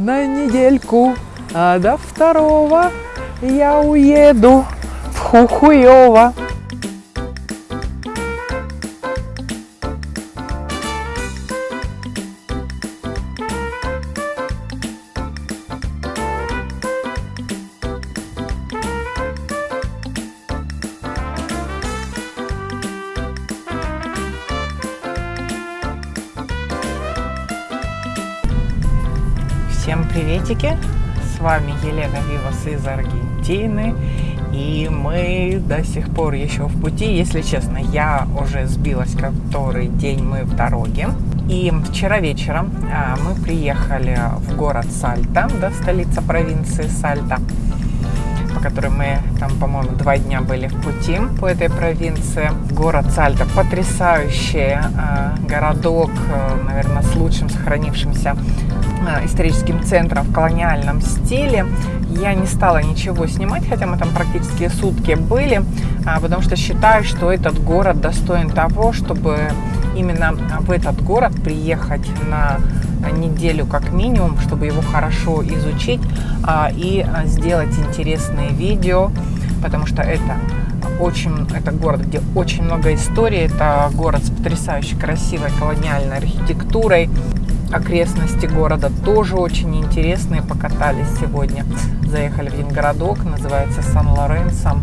на недельку, а до второго я уеду в Хухуево. Елена Вивас из Аргентины. И мы до сих пор еще в пути. Если честно, я уже сбилась, который день мы в дороге. И вчера вечером а, мы приехали в город Сальта, да, столица провинции Сальта, по которой мы там, по-моему, два дня были в пути по этой провинции. Город Сальта потрясающий а, городок, а, наверное, с лучшим сохранившимся историческим центром в колониальном стиле. Я не стала ничего снимать, хотя мы там практически сутки были, а, потому что считаю, что этот город достоин того, чтобы именно в этот город приехать на неделю как минимум, чтобы его хорошо изучить а, и сделать интересные видео, потому что это очень, это город, где очень много истории, это город с потрясающе красивой колониальной архитектурой, окрестности города тоже очень интересные. Покатались сегодня. Заехали в один называется Сан-Лоренсо.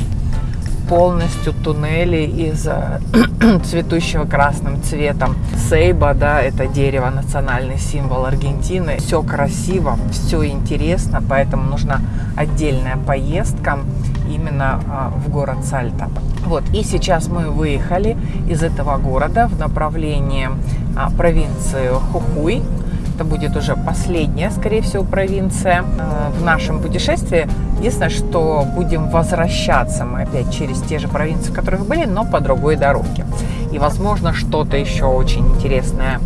Полностью туннели из э, цветущего красным цветом. Сейба, да, это дерево, национальный символ Аргентины. Все красиво, все интересно, поэтому нужна отдельная поездка именно а, в город Сальта. Вот, и сейчас мы выехали из этого города в направлении а, провинции Хухуй. Это будет уже последняя, скорее всего, провинция а, в нашем путешествии. Единственное, что будем возвращаться мы опять через те же провинции, в которых были, но по другой дороге. И, возможно, что-то еще очень интересное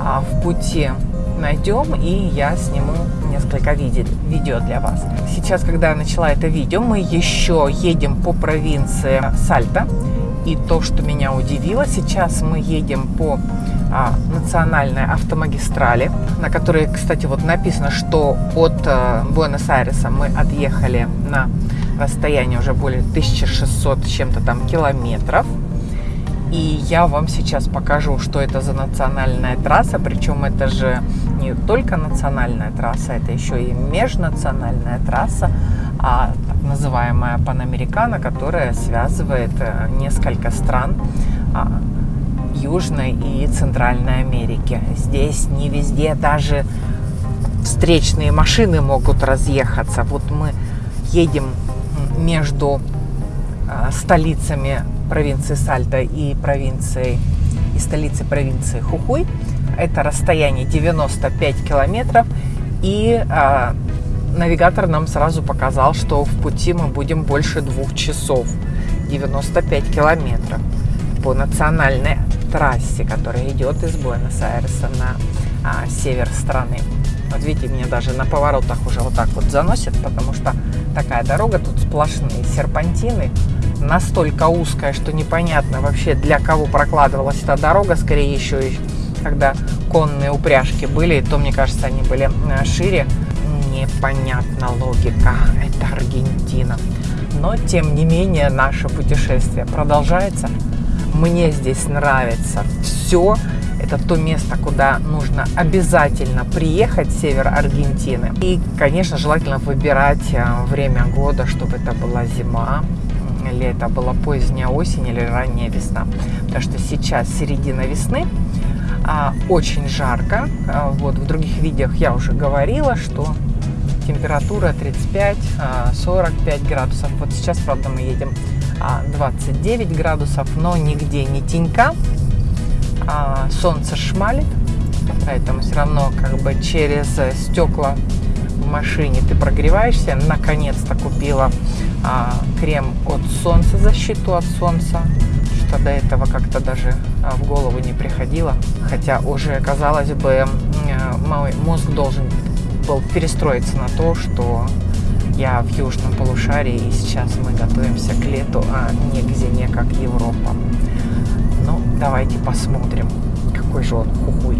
а, в пути найдем, и я сниму несколько видео для вас. Сейчас, когда я начала это видео, мы еще едем по провинции Сальта. И то, что меня удивило, сейчас мы едем по а, национальной автомагистрали, на которой, кстати, вот написано, что от а, Буэнос-Айреса мы отъехали на расстояние уже более 1600 чем-то там километров. И я вам сейчас покажу, что это за национальная трасса. Причем это же не только национальная трасса, это еще и межнациональная трасса, а так называемая Панамерикана, которая связывает э, несколько стран а, Южной и Центральной Америки. Здесь не везде даже встречные машины могут разъехаться. Вот мы едем между а, столицами провинции Сальта и провинции и столицы провинции Хухуй. Это расстояние 95 километров. И а, навигатор нам сразу показал, что в пути мы будем больше двух часов. 95 километров по национальной трассе, которая идет из Буэнос-Айреса на а, север страны. Вот видите, меня даже на поворотах уже вот так вот заносит, потому что такая дорога, тут сплошные серпантины, настолько узкая, что непонятно вообще для кого прокладывалась эта дорога, скорее еще когда конные упряжки были, то, мне кажется, они были э, шире. Непонятна логика, это Аргентина. Но, тем не менее, наше путешествие продолжается. Мне здесь нравится все. Это то место, куда нужно обязательно приехать, север Аргентины. И, конечно, желательно выбирать э, время года, чтобы это была зима, или это была поздняя осень или ранняя весна. Потому что сейчас середина весны, а, очень жарко. А, вот в других видеох я уже говорила, что температура 35-45 а, градусов. Вот сейчас, правда, мы едем 29 градусов, но нигде не тенька. А, солнце шмалит, поэтому все равно как бы через стекла в машине ты прогреваешься. Наконец-то купила а, крем от солнца, защиту от солнца, что до этого как-то даже а, в голову не приходило. Хотя уже, казалось бы, мой мозг должен был перестроиться на то, что я в южном полушарии, и сейчас мы готовимся к лету, а не к зиме, как Европа. Ну, давайте посмотрим, какой же он хухуй.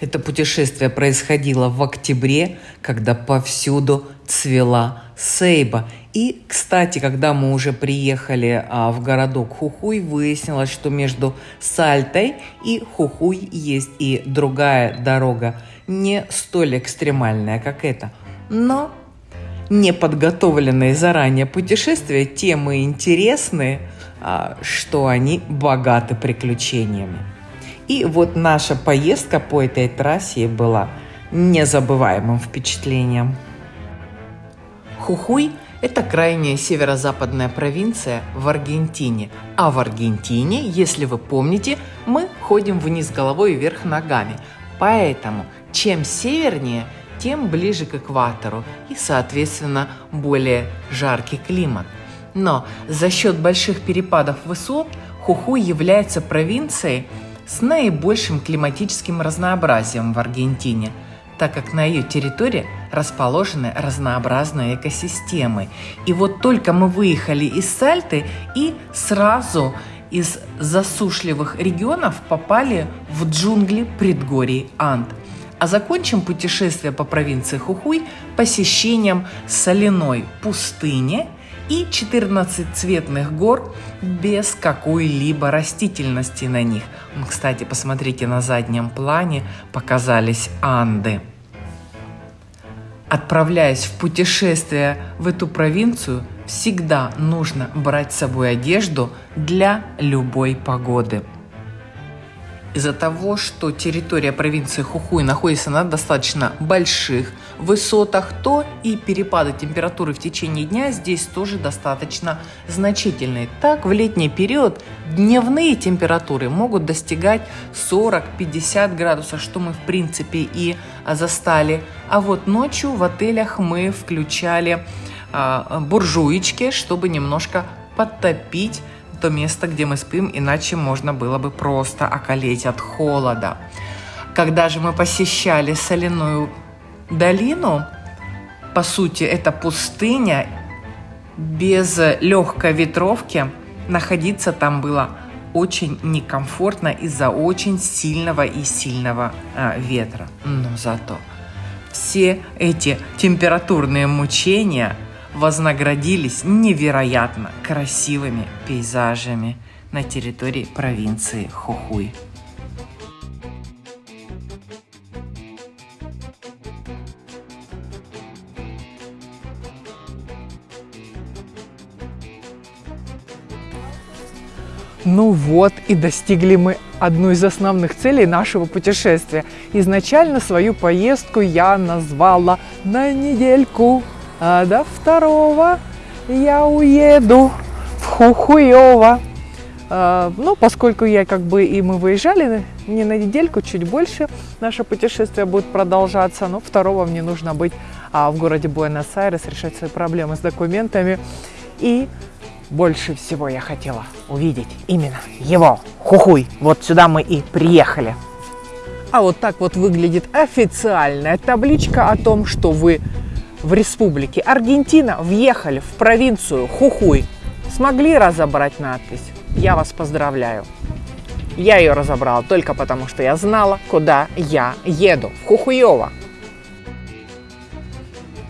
Это путешествие происходило в октябре, когда повсюду цвела сейба. И, кстати, когда мы уже приехали а, в городок Хухуй, выяснилось, что между Сальтой и Хухуй есть и другая дорога, не столь экстремальная, как эта. Но неподготовленные заранее путешествия тем и интересны, а, что они богаты приключениями. И вот наша поездка по этой трассе была незабываемым впечатлением. Хухуй – это крайняя северо-западная провинция в Аргентине. А в Аргентине, если вы помните, мы ходим вниз головой и вверх ногами. Поэтому чем севернее, тем ближе к экватору и, соответственно, более жаркий климат. Но за счет больших перепадов высот Хухуй является провинцией с наибольшим климатическим разнообразием в Аргентине, так как на ее территории расположены разнообразные экосистемы. И вот только мы выехали из Сальты и сразу из засушливых регионов попали в джунгли предгорий Анд. А закончим путешествие по провинции Хухуй посещением соляной пустыни – и 14 цветных гор без какой-либо растительности на них. Кстати, посмотрите, на заднем плане показались Анды. Отправляясь в путешествие в эту провинцию, всегда нужно брать с собой одежду для любой погоды. Из-за того, что территория провинции Хухуй находится на достаточно больших высотах, то и перепады температуры в течение дня здесь тоже достаточно значительные. Так, в летний период дневные температуры могут достигать 40-50 градусов, что мы в принципе и застали. А вот ночью в отелях мы включали э, буржуечки, чтобы немножко подтопить то место, где мы спим, иначе можно было бы просто околеть от холода. Когда же мы посещали соляную долину, по сути, это пустыня, без легкой ветровки находиться там было очень некомфортно из-за очень сильного и сильного а, ветра. Но зато все эти температурные мучения – вознаградились невероятно красивыми пейзажами на территории провинции Хухуй. Ну вот и достигли мы одну из основных целей нашего путешествия. Изначально свою поездку я назвала на недельку а до второго я уеду в Хухуево. А, ну, поскольку я как бы и мы выезжали не на недельку, чуть больше, наше путешествие будет продолжаться, но второго мне нужно быть а, в городе Буэнос-Айрес, решать свои проблемы с документами. И больше всего я хотела увидеть именно его, Хухуй. Вот сюда мы и приехали. А вот так вот выглядит официальная табличка о том, что вы в республике Аргентина въехали в провинцию Хухуй. Смогли разобрать надпись? Я вас поздравляю. Я ее разобрала только потому, что я знала, куда я еду. В Хухуево.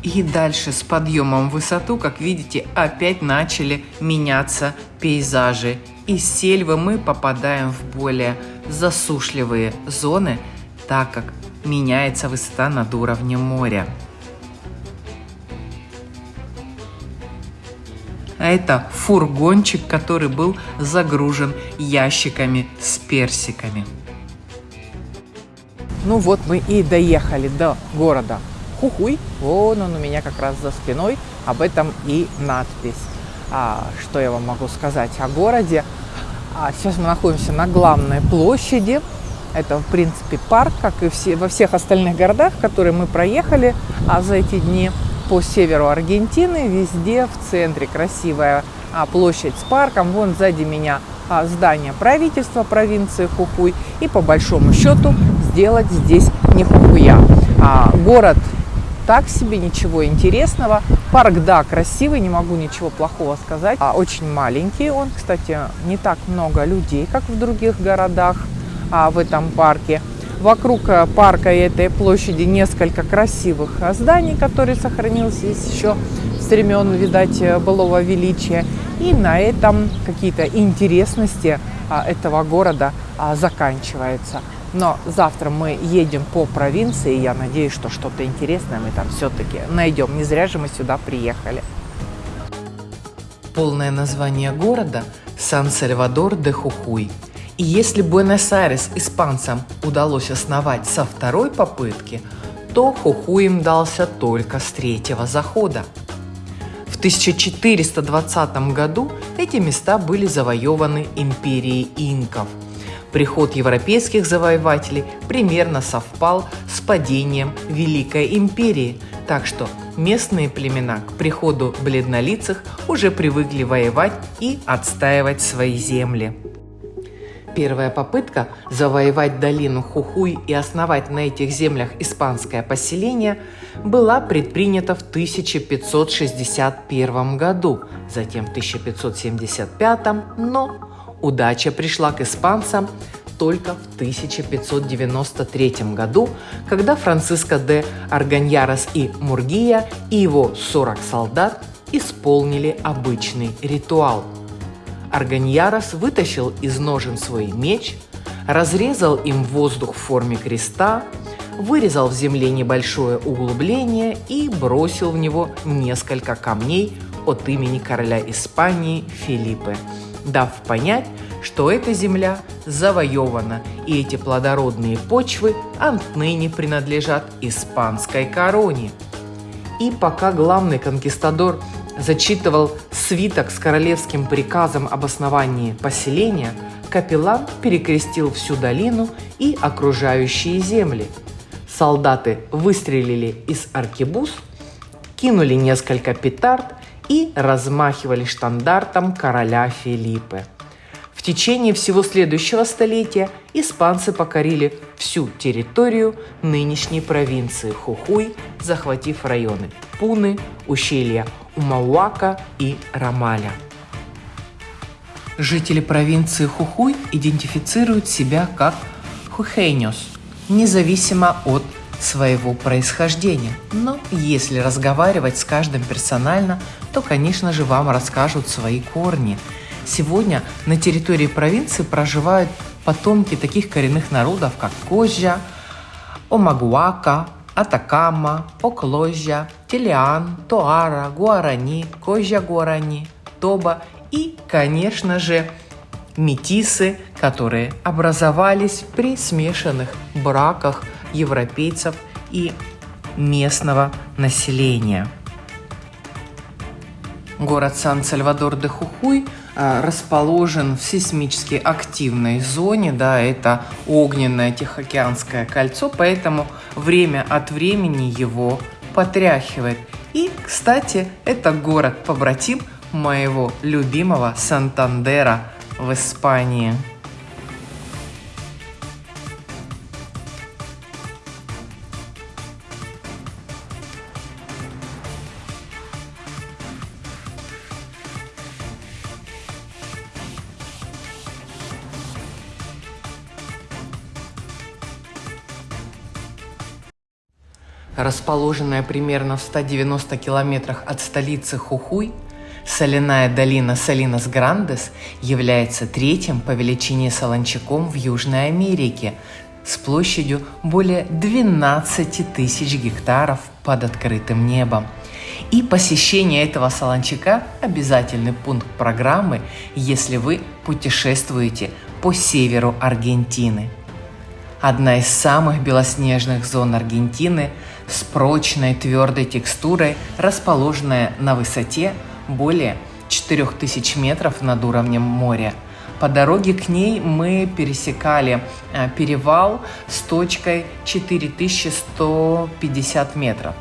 И дальше с подъемом в высоту, как видите, опять начали меняться пейзажи. Из сельвы мы попадаем в более засушливые зоны, так как меняется высота над уровнем моря. а это фургончик, который был загружен ящиками с персиками. Ну вот мы и доехали до города Хухуй. Вон он у меня как раз за спиной. Об этом и надпись. А, что я вам могу сказать о городе? А, сейчас мы находимся на главной площади. Это, в принципе, парк, как и все, во всех остальных городах, которые мы проехали а, за эти дни по северу Аргентины, везде в центре красивая а, площадь с парком. Вон сзади меня а, здание правительства провинции Хухуй. И по большому счету сделать здесь не Хухуя. А, город так себе, ничего интересного. Парк, да, красивый, не могу ничего плохого сказать. А, очень маленький он, кстати, не так много людей, как в других городах а, в этом парке. Вокруг э, парка и этой площади несколько красивых э, зданий, которые сохранились еще с времен, видать, э, былого величия. И на этом какие-то интересности а, этого города а, заканчиваются. Но завтра мы едем по провинции, я надеюсь, что что-то интересное мы там все-таки найдем. Не зря же мы сюда приехали. Полное название города – Сан-Сальвадор де Хухуй. И если Буэнос-Айрес испанцам удалось основать со второй попытки, то Хухуй им дался только с третьего захода. В 1420 году эти места были завоеваны империей инков. Приход европейских завоевателей примерно совпал с падением Великой империи, так что местные племена к приходу бледнолицых уже привыкли воевать и отстаивать свои земли. Первая попытка завоевать долину Хухуй и основать на этих землях испанское поселение была предпринята в 1561 году, затем в 1575, но удача пришла к испанцам только в 1593 году, когда Франциско де Арганьярос и Мургия и его 40 солдат исполнили обычный ритуал. Арганьярос вытащил из ножен свой меч, разрезал им воздух в форме креста, вырезал в земле небольшое углубление и бросил в него несколько камней от имени короля Испании Филиппы, дав понять, что эта земля завоевана, и эти плодородные почвы отныне принадлежат испанской короне. И пока главный конкистадор зачитывал свиток с королевским приказом об основании поселения, капеллан перекрестил всю долину и окружающие земли. Солдаты выстрелили из аркебуз, кинули несколько петард и размахивали штандартом короля Филиппы. В течение всего следующего столетия испанцы покорили всю территорию нынешней провинции Хухуй, захватив районы Пуны, ущелья Умауака и Рамаля. Жители провинции Хухуй идентифицируют себя как хухейнос, независимо от своего происхождения. Но если разговаривать с каждым персонально, то, конечно же, вам расскажут свои корни – Сегодня на территории провинции проживают потомки таких коренных народов, как Кожа, Омагуака, Атакама, Окложа, Телиан, Тоара, Гуарани, Кожа Гуарани, Тоба и, конечно же, метисы, которые образовались при смешанных браках европейцев и местного населения. Город Сан-Сальвадор-де-Хухуй – Э, расположен в сейсмически активной зоне, да, это огненное Тихоокеанское кольцо, поэтому время от времени его потряхивает. И, кстати, это город-побратим моего любимого Сантандера в Испании. Расположенная примерно в 190 километрах от столицы Хухуй, соляная долина Салинас Грандес является третьим по величине солончаком в Южной Америке с площадью более 12 тысяч гектаров под открытым небом. И посещение этого солончака – обязательный пункт программы, если вы путешествуете по северу Аргентины. Одна из самых белоснежных зон Аргентины – с прочной твердой текстурой, расположенная на высоте более 4000 метров над уровнем моря. По дороге к ней мы пересекали э, перевал с точкой 4150 метров.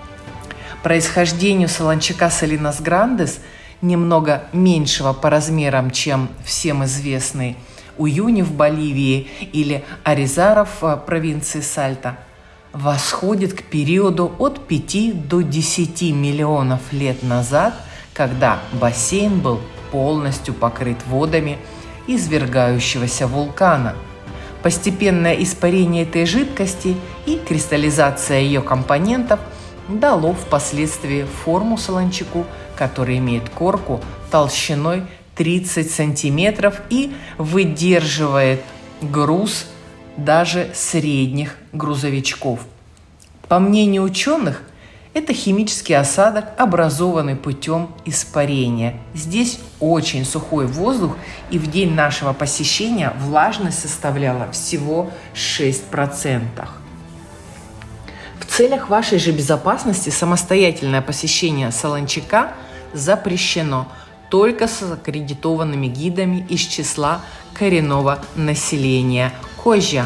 Происхождению солончака Салинас Грандес, немного меньшего по размерам, чем всем известный Уюни в Боливии или Аризаров в провинции Сальта – восходит к периоду от 5 до 10 миллионов лет назад, когда бассейн был полностью покрыт водами извергающегося вулкана. Постепенное испарение этой жидкости и кристаллизация ее компонентов дало впоследствии форму солончаку, который имеет корку толщиной 30 сантиметров и выдерживает груз даже средних грузовичков. По мнению ученых, это химический осадок, образованный путем испарения. Здесь очень сухой воздух, и в день нашего посещения влажность составляла всего 6%. В целях вашей же безопасности самостоятельное посещение Солончака запрещено только с аккредитованными гидами из числа коренного населения Кожа,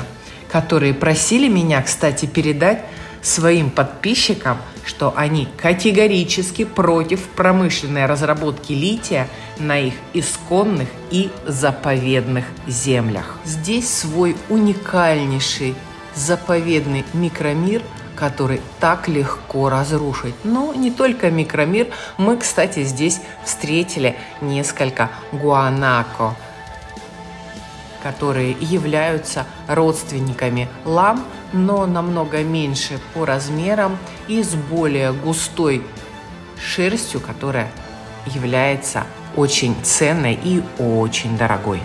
которые просили меня, кстати, передать своим подписчикам, что они категорически против промышленной разработки лития на их исконных и заповедных землях. Здесь свой уникальнейший заповедный микромир, который так легко разрушить. Но не только микромир, мы, кстати, здесь встретили несколько гуанако, которые являются родственниками лам, но намного меньше по размерам и с более густой шерстью, которая является очень ценной и очень дорогой.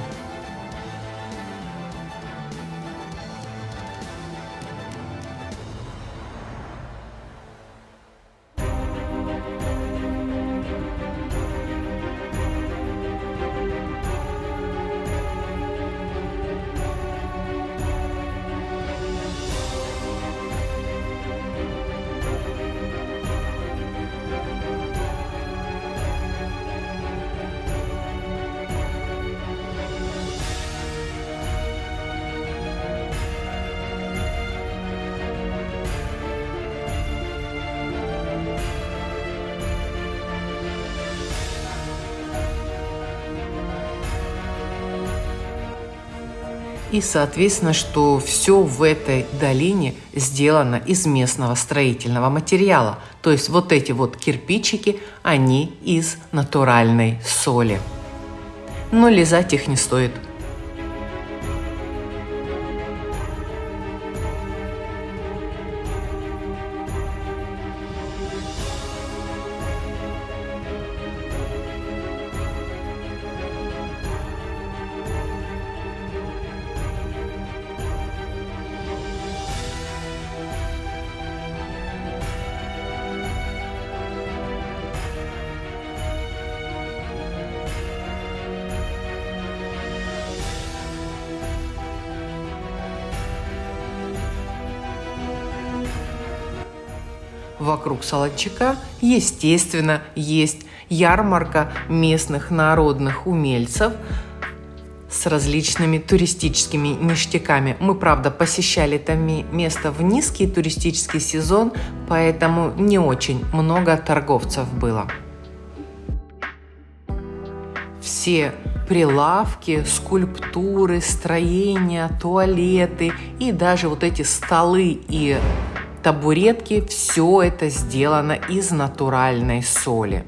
Соответственно, что все в этой долине сделано из местного строительного материала. То есть вот эти вот кирпичики, они из натуральной соли. Но лизать их не стоит – вокруг Солодчака, естественно, есть ярмарка местных народных умельцев с различными туристическими ништяками. Мы, правда, посещали это место в низкий туристический сезон, поэтому не очень много торговцев было. Все прилавки, скульптуры, строения, туалеты и даже вот эти столы и табуретки, все это сделано из натуральной соли.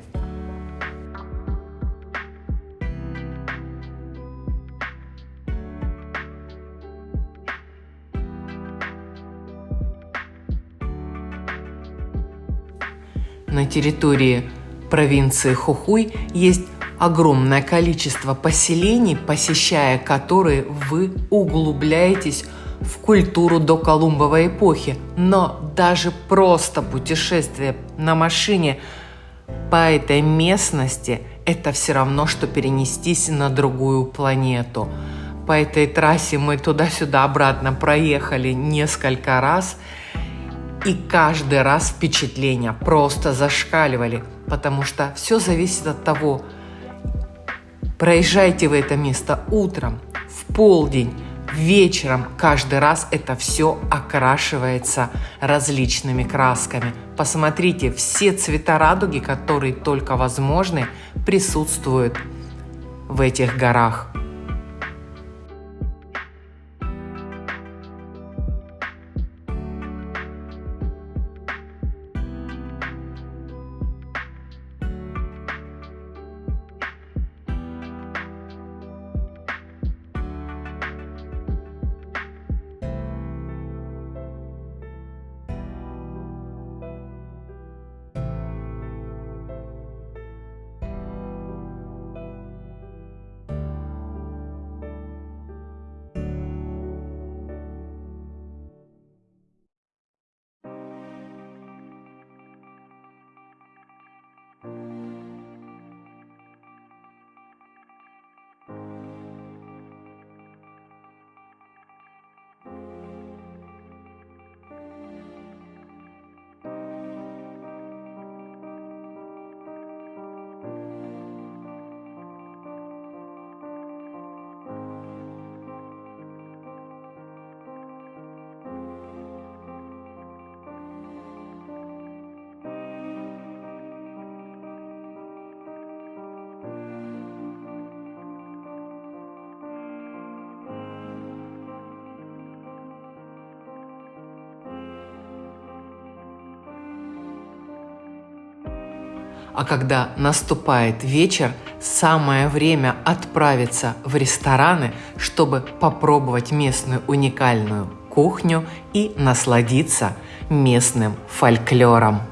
На территории провинции Хухуй есть огромное количество поселений, посещая которые вы углубляетесь в культуру до Колумбовой эпохи, но даже просто путешествие на машине по этой местности – это все равно, что перенестись на другую планету. По этой трассе мы туда-сюда обратно проехали несколько раз, и каждый раз впечатления просто зашкаливали, потому что все зависит от того, проезжайте вы это место утром, в полдень, вечером каждый раз это все окрашивается различными красками. Посмотрите, все цвета радуги, которые только возможны, присутствуют в этих горах. А когда наступает вечер, самое время отправиться в рестораны, чтобы попробовать местную уникальную кухню и насладиться местным фольклором.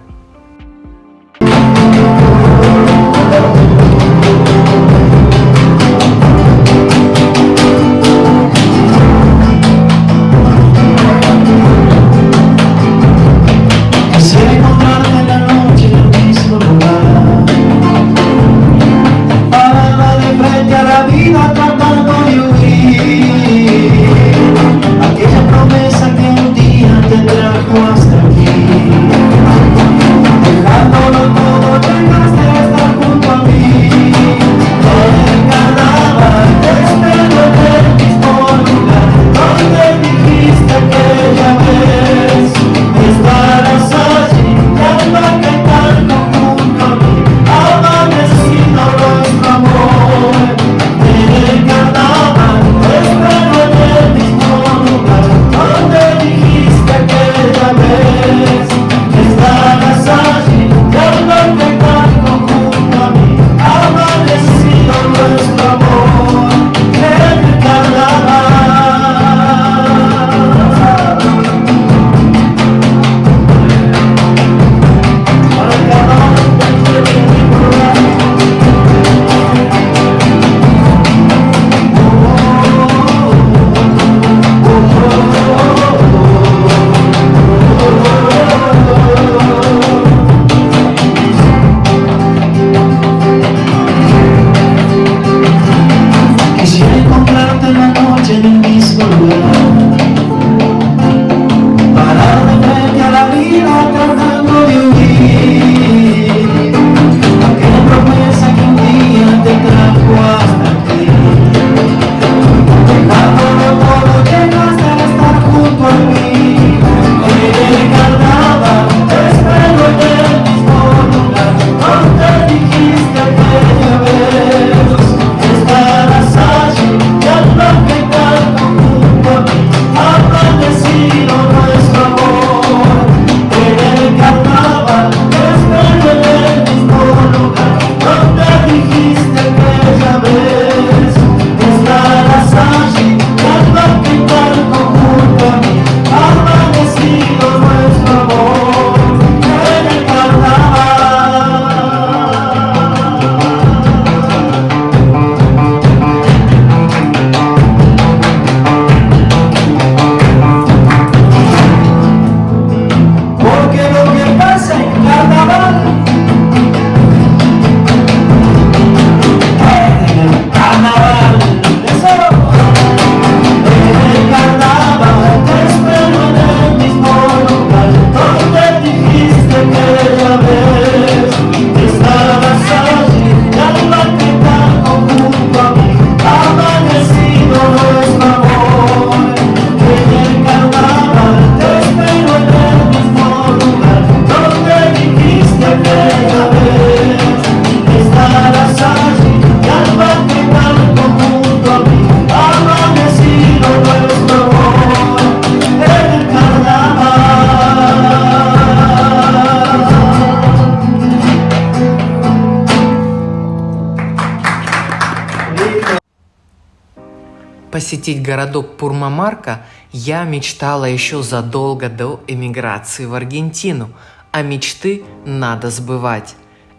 Посетить городок Пурмамарка я мечтала еще задолго до эмиграции в Аргентину, а мечты надо сбывать.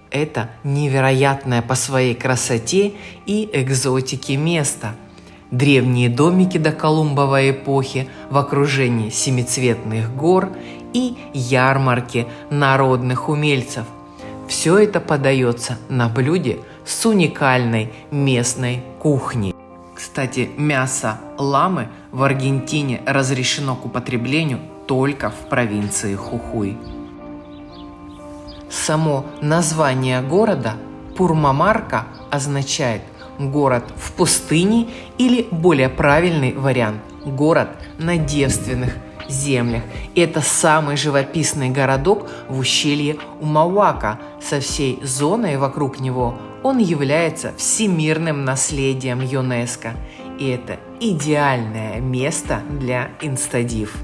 Это невероятное по своей красоте и экзотике место. Древние домики до Колумбовой эпохи в окружении семицветных гор и ярмарки народных умельцев. Все это подается на блюде с уникальной местной кухней. Кстати, мясо ламы в Аргентине разрешено к употреблению только в провинции Хухуй. Само название города Пурмамарка означает город в пустыне или более правильный вариант – город на девственных землях. Это самый живописный городок в ущелье Умауака со всей зоной вокруг него он является всемирным наследием ЮНЕСКО, и это идеальное место для инстадив.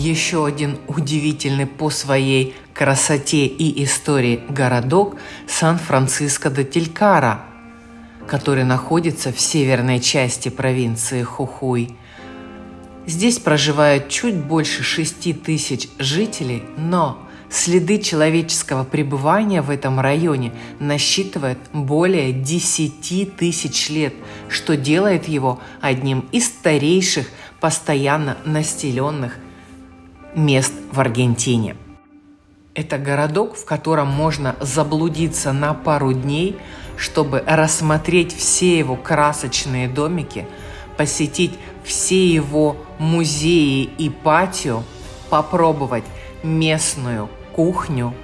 Еще один удивительный по своей красоте и истории городок Сан-Франциско де Телькара, который находится в северной части провинции Хухуй. Здесь проживают чуть больше 6 тысяч жителей, но следы человеческого пребывания в этом районе насчитывают более 10 тысяч лет, что делает его одним из старейших постоянно населенных мест в Аргентине. Это городок, в котором можно заблудиться на пару дней, чтобы рассмотреть все его красочные домики, посетить все его музеи и патио, попробовать местную кухню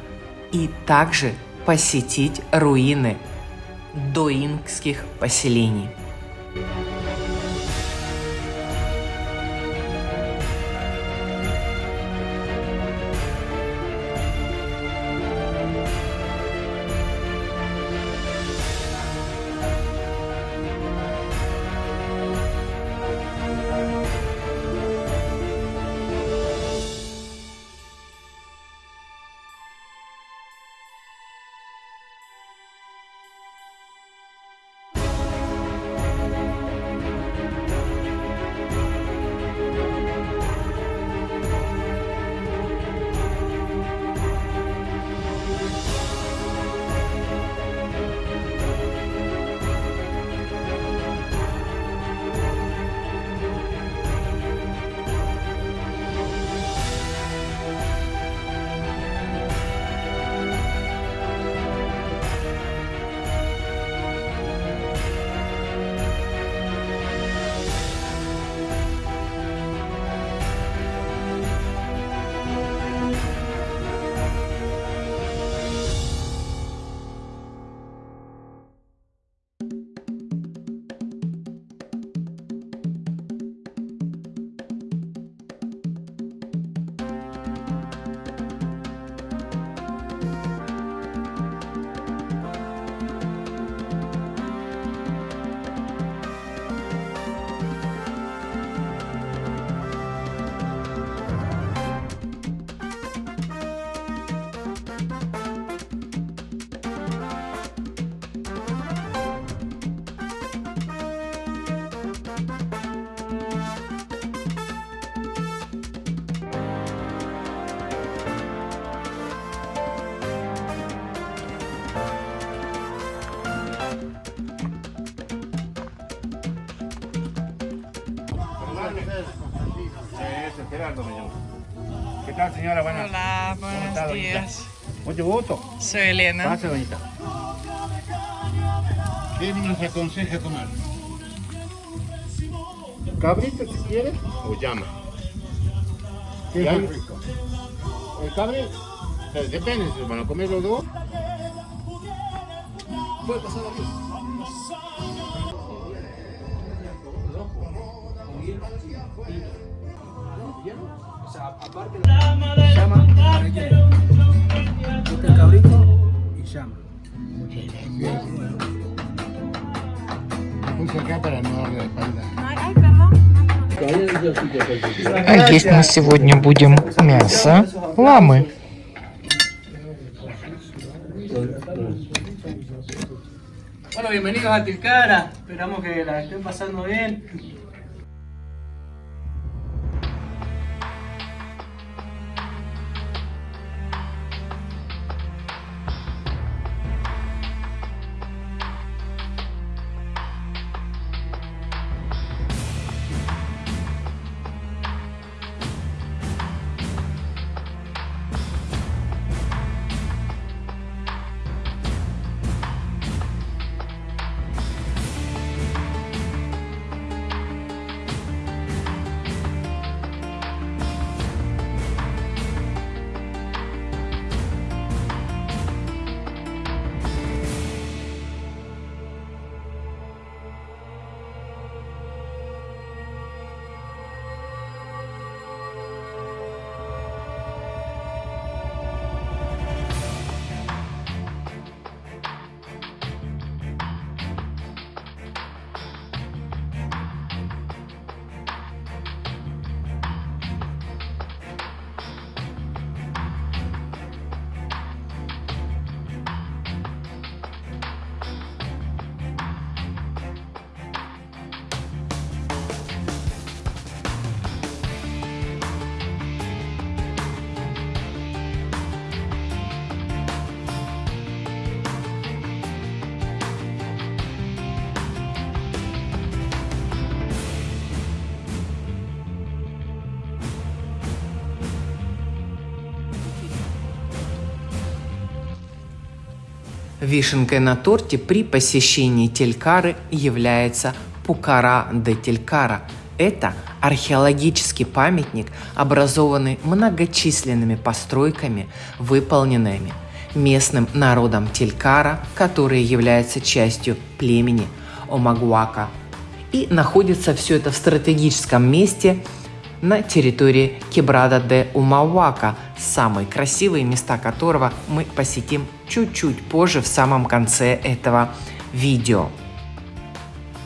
и также посетить руины доингских поселений. Gerardo me llamo. ¿Qué tal, señora? Buenas. Hola, ¿Cómo está, buenos doñita? días. Mucho gusto. Soy Elena. Pase, doñita. ¿Qué nos aconseja tomar? ¿Cabrito si quiere o llama? ¿Qué es rico? ¿El cabre? Eh, Depende, si van a comer los dos. Puede pasar aquí. llama, relleno. Busca el cabrito y llama. Puse acá para no darle la espalda. А есть мы сегодня будем мясо ламы. Bueno, bienvenidos a Tilcara. Esperamos que la estén pasando bien. Вишенкой на торте при посещении Телькары является Пукара де Телькара. Это археологический памятник, образованный многочисленными постройками, выполненными местным народом Телькара, которые являются частью племени Омагуака. И находится все это в стратегическом месте на территории Кебрада де Умауака, самые красивые места которого мы посетим чуть-чуть позже в самом конце этого видео.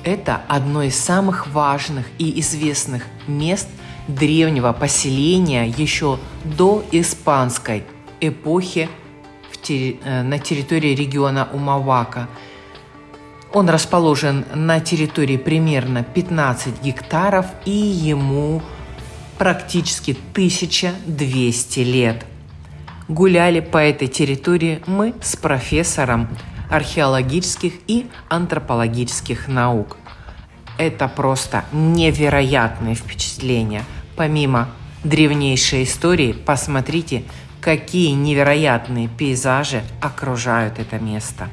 Это одно из самых важных и известных мест древнего поселения еще до испанской эпохи э, на территории региона Умавака. Он расположен на территории примерно 15 гектаров и ему практически 1200 лет. Гуляли по этой территории мы с профессором археологических и антропологических наук. Это просто невероятные впечатления. Помимо древнейшей истории, посмотрите, какие невероятные пейзажи окружают это место.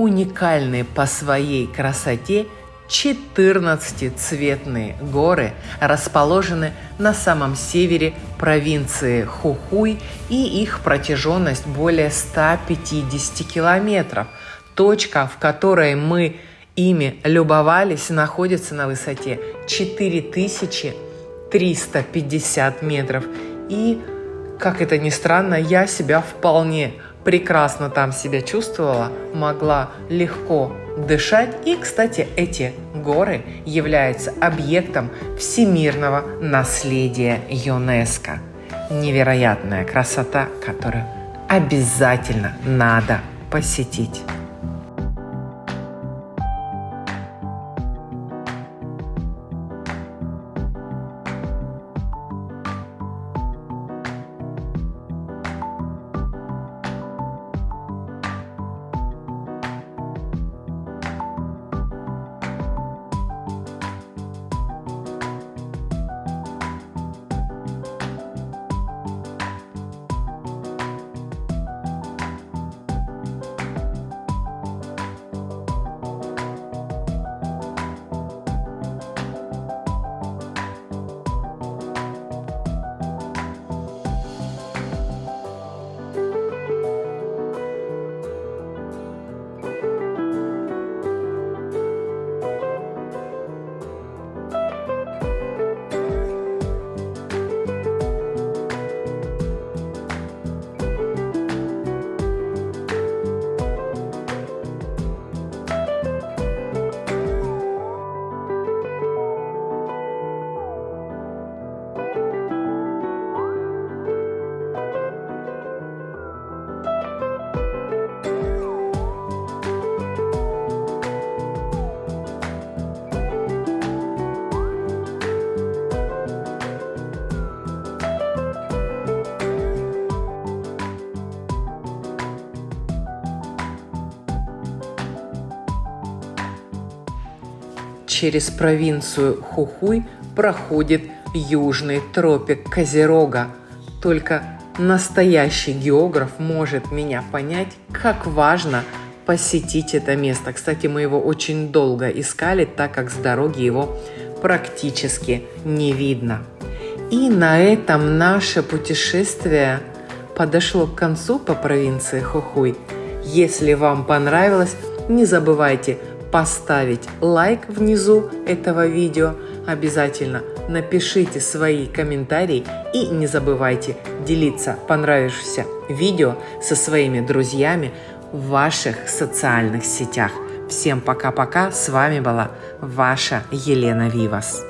Уникальные по своей красоте 14-цветные горы расположены на самом севере провинции Хухуй и их протяженность более 150 километров. Точка, в которой мы ими любовались, находится на высоте 4350 метров. И, как это ни странно, я себя вполне прекрасно там себя чувствовала, могла легко дышать. И, кстати, эти горы являются объектом всемирного наследия ЮНЕСКО. Невероятная красота, которую обязательно надо посетить. Через провинцию Хухуй проходит южный тропик Козерога. Только настоящий географ может меня понять, как важно посетить это место. Кстати, мы его очень долго искали, так как с дороги его практически не видно. И на этом наше путешествие подошло к концу по провинции Хухуй. Если вам понравилось, не забывайте поставить лайк внизу этого видео. Обязательно напишите свои комментарии и не забывайте делиться понравившимся видео со своими друзьями. в ваших социальных сетях. Всем пока-пока. С вами была ваша Елена Вивас.